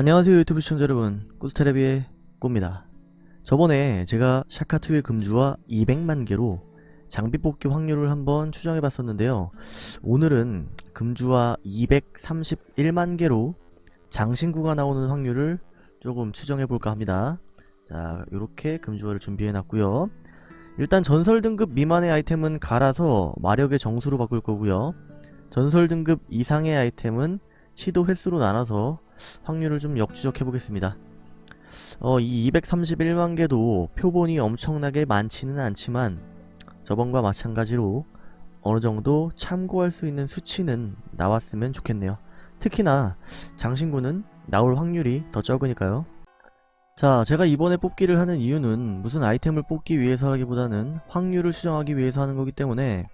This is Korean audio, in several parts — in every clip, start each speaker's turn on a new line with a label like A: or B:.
A: 안녕하세요 유튜브 시청자 여러분. 꾸스테레비의 꾸입니다. 저번에 제가 샤카2의 금주와 200만 개로 장비 뽑기 확률을 한번 추정해 봤었는데요. 오늘은 금주와 231만 개로 장신구가 나오는 확률을 조금 추정해 볼까 합니다. 자 요렇게 금주화를 준비해 놨고요. 일단 전설 등급 미만의 아이템은 갈아서 마력의 정수로 바꿀 거고요. 전설 등급 이상의 아이템은 시도 횟수로 나눠서 확률을 좀 역추적해 보겠습니다. 어, 이 231만 개도 표본이 엄청나게 많지는 않지만 저번과 마찬가지로 어느 정도 참고할 수 있는 수치는 나왔으면 좋겠네요. 특히나 장신구는 나올 확률이 더 적으니까요. 자, 제가 이번에 뽑기를 하는 이유는 무슨 아이템을 뽑기 위해서라기보다는 확률을 수정하기 위해서 하는 거기 때문에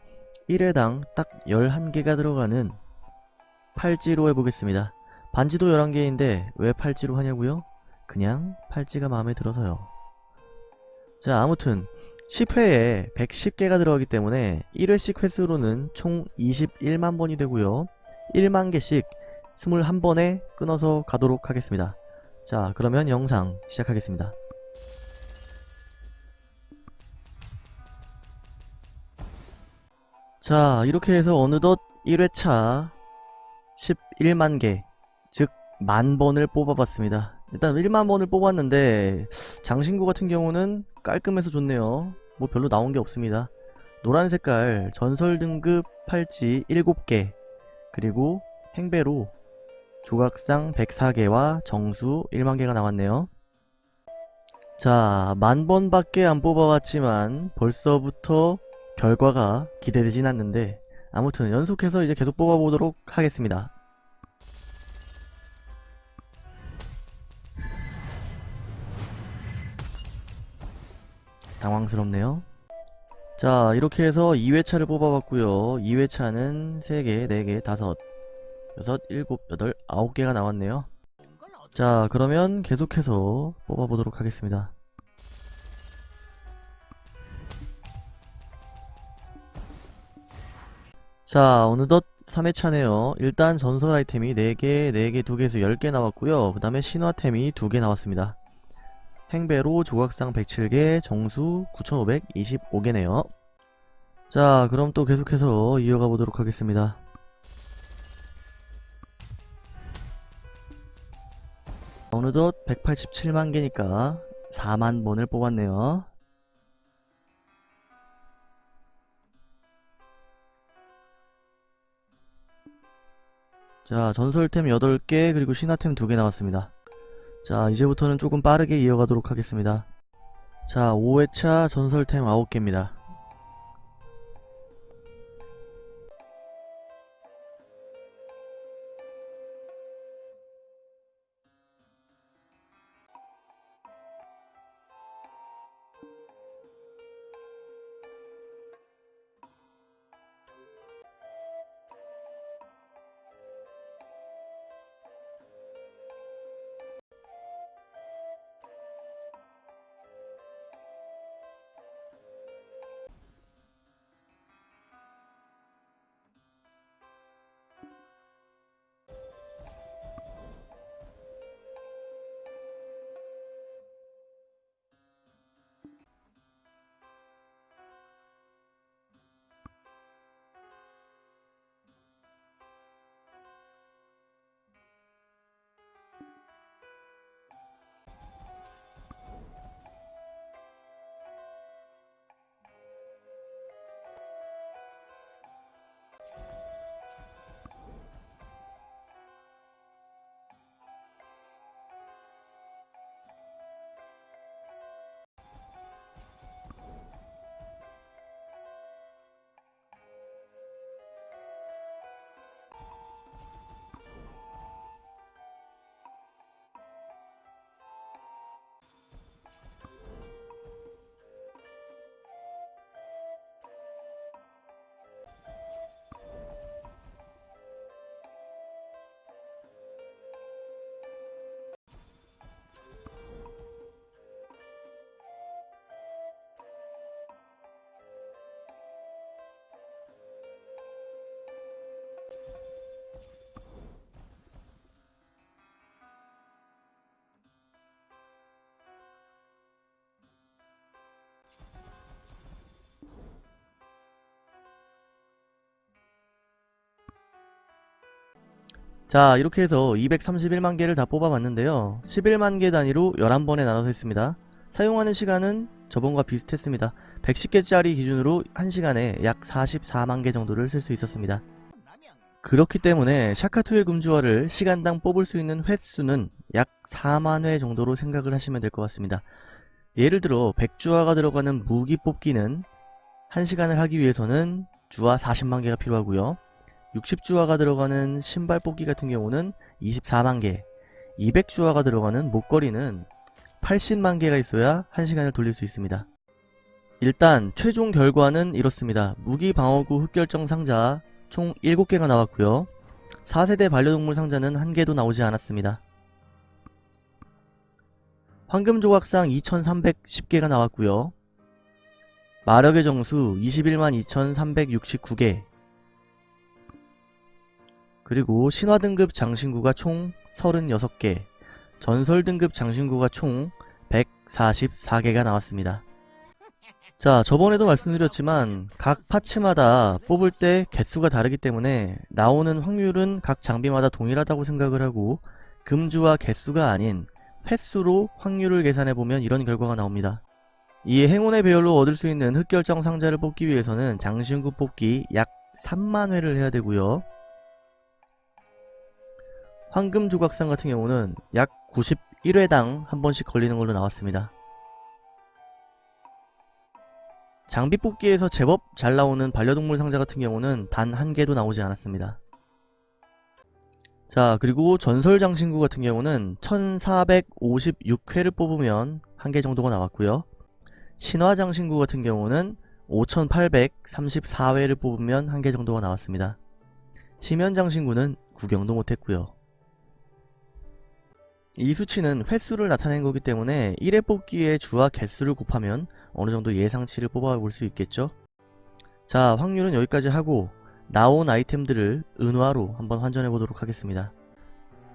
A: 1회당 딱 11개가 들어가는 팔찌로 해보겠습니다. 반지도 11개인데 왜 팔찌로 하냐고요? 그냥 팔찌가 마음에 들어서요. 자 아무튼 10회에 110개가 들어가기 때문에 1회씩 횟수로는 총 21만 번이 되고요. 1만 개씩 21번에 끊어서 가도록 하겠습니다. 자 그러면 영상 시작하겠습니다. 자 이렇게 해서 어느덧 1회차 11만 개, 즉 만 번을 뽑아봤습니다. 일단 1만 번을 뽑았는데 장신구 같은 경우는 깔끔해서 좋네요. 뭐 별로 나온 게 없습니다. 노란 색깔 전설 등급 팔찌 7개 그리고 행배로 조각상 104개와 정수 1만 개가 나왔네요. 자, 만 번밖에 안 뽑아봤지만 벌써부터 결과가 기대되진 않는데 아무튼 연속해서 이제 계속 뽑아보도록 하겠습니다. 당황스럽네요. 자 이렇게 해서 2회차를 뽑아봤고요. 2회차는 3개, 4개, 5, 6, 7, 8, 9개가 나왔네요. 자 그러면 계속해서 뽑아보도록 하겠습니다. 자 어느덧 3회차네요 일단 전설 아이템이 4개, 4개, 2개에서 10개 나왔고요 그 다음에 신화템이 2개 나왔습니다 행배로 조각상 107개, 정수 9525개네요. 자 그럼 또 계속해서 이어가 보도록 하겠습니다. 어느덧 187만 개니까 4만 번을 뽑았네요. 자 전설템 8개 그리고 신화템 2개 나왔습니다 자 이제부터는 조금 빠르게 이어가도록 하겠습니다. 자 5회차 전설템 9개입니다 자 이렇게 해서 231만 개를 다 뽑아봤는데요. 11만 개 단위로 11번에 나눠서 했습니다. 사용하는 시간은 저번과 비슷했습니다. 110개짜리 기준으로 1시간에 약 44만 개 정도를 쓸 수 있었습니다. 그렇기 때문에 샤카2의 금주화를 시간당 뽑을 수 있는 횟수는 약 4만 회 정도로 생각을 하시면 될 것 같습니다. 예를 들어 100주화가 들어가는 무기 뽑기는 1시간을 하기 위해서는 주화 40만 개가 필요하고요 60주화가 들어가는 신발 뽑기 같은 경우는 24만 개 200주화가 들어가는 목걸이는 80만 개가 있어야 1시간을 돌릴 수 있습니다. 일단 최종 결과는 이렇습니다. 무기 방어구 흑결정 상자 총 7개가 나왔고요. 4세대 반려동물 상자는 1개도 나오지 않았습니다. 황금 조각상 2310개가 나왔고요. 마력의 정수 21만 2369개 그리고 신화 등급 장신구가 총 36개, 전설 등급 장신구가 총 144개가 나왔습니다. 자, 저번에도 말씀드렸지만 각 파츠마다 뽑을 때 개수가 다르기 때문에 나오는 확률은 각 장비마다 동일하다고 생각을 하고 금주와 개수가 아닌 횟수로 확률을 계산해보면 이런 결과가 나옵니다. 이 행운의 배열로 얻을 수 있는 흑결정 상자를 뽑기 위해서는 장신구 뽑기 약 3만회를 해야 되고요. 황금 조각상 같은 경우는 약 91회당 한 번씩 걸리는 걸로 나왔습니다. 장비 뽑기에서 제법 잘 나오는 반려동물 상자 같은 경우는 단 한 개도 나오지 않았습니다. 자 그리고 전설 장신구 같은 경우는 1456회를 뽑으면 한 개 정도가 나왔고요. 신화 장신구 같은 경우는 5834회를 뽑으면 한 개 정도가 나왔습니다. 시면 장신구는 구경도 못했고요. 이 수치는 횟수를 나타낸 거기 때문에 1회 뽑기의 주와 개수를 곱하면 어느정도 예상치를 뽑아볼 수 있겠죠? 자 확률은 여기까지 하고 나온 아이템들을 은화로 한번 환전해 보도록 하겠습니다.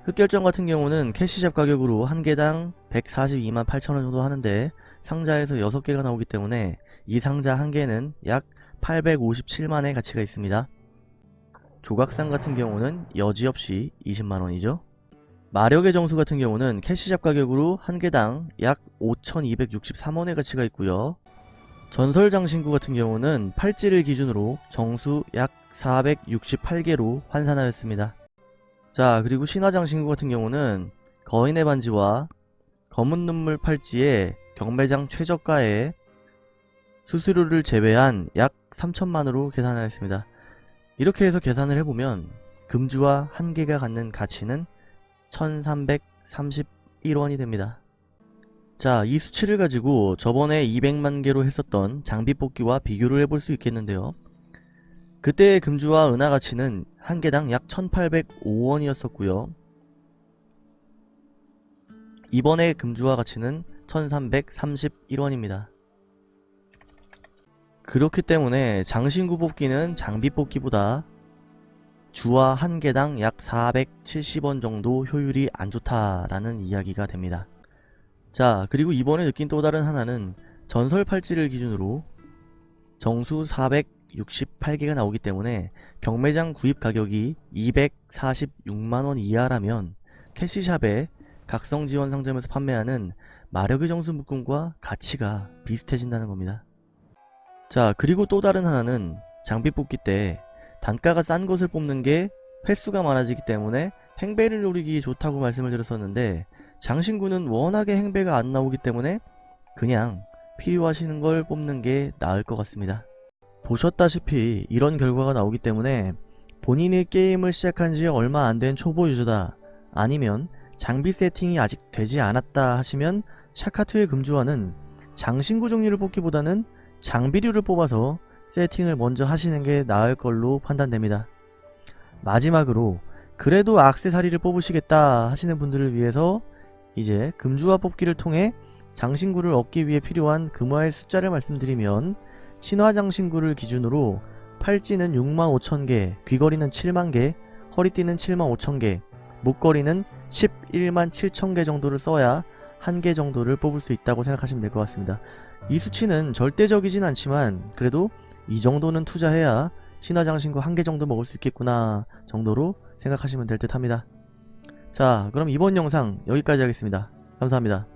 A: 흑결정 같은 경우는 캐시샵 가격으로 한 개당 142만 8천원 정도 하는데 상자에서 6개가 나오기 때문에 이 상자 한 개는 약 857만의 가치가 있습니다. 조각상 같은 경우는 여지없이 20만원이죠 마력의 정수 같은 경우는 캐시샵 가격으로 한 개당 약 5263원의 가치가 있고요. 전설 장신구 같은 경우는 팔찌를 기준으로 정수 약 468개로 환산하였습니다. 자 그리고 신화 장신구 같은 경우는 거인의 반지와 검은 눈물 팔찌에 경매장 최저가에 수수료를 제외한 약 3천만으로 계산하였습니다. 이렇게 해서 계산을 해보면 금주와 한 개가 갖는 가치는 1331원이 됩니다. 자, 이 수치를 가지고 저번에 200만 개로 했었던 장비 뽑기와 비교를 해볼 수 있겠는데요. 그때의 금주와 은하 가치는 한 개당 약 1805원이었었고요. 이번에 금주와 가치는 1331원입니다. 그렇기 때문에 장신구 뽑기는 장비 뽑기보다 주화 한 개당 약 470원 정도 효율이 안 좋다라는 이야기가 됩니다. 자 그리고 이번에 느낀 또 다른 하나는 전설 팔찌를 기준으로 정수 468개가 나오기 때문에 경매장 구입 가격이 246만원 이하라면 캐시샵에 각성지원 상점에서 판매하는 마력의 정수 묶음과 가치가 비슷해진다는 겁니다. 자 그리고 또 다른 하나는 장비 뽑기 때 단가가 싼 것을 뽑는 게 횟수가 많아지기 때문에 행배를 노리기 좋다고 말씀을 드렸었는데 장신구는 워낙에 행배가 안 나오기 때문에 그냥 필요하시는 걸 뽑는 게 나을 것 같습니다. 보셨다시피 이런 결과가 나오기 때문에 본인의 게임을 시작한 지 얼마 안 된 초보 유저다 아니면 장비 세팅이 아직 되지 않았다 하시면 샤카2의 금주화는 장신구 종류를 뽑기보다는 장비류를 뽑아서 세팅을 먼저 하시는 게 나을 걸로 판단됩니다. 마지막으로 그래도 악세사리를 뽑으시겠다 하시는 분들을 위해서 이제 금주화 뽑기를 통해 장신구를 얻기 위해 필요한 금화의 숫자를 말씀드리면 신화 장신구를 기준으로 팔찌는 6만 5천개, 귀걸이는 7만 개, 허리띠는 7만 5천 개, 목걸이는 11만 7천 개 정도를 써야 한 개 정도를 뽑을 수 있다고 생각하시면 될 것 같습니다. 이 수치는 절대적이진 않지만 그래도 이 정도는 투자해야 신화장신구 한 개 정도 먹을 수 있겠구나 정도로 생각하시면 될 듯 합니다. 자 그럼 이번 영상 여기까지 하겠습니다. 감사합니다.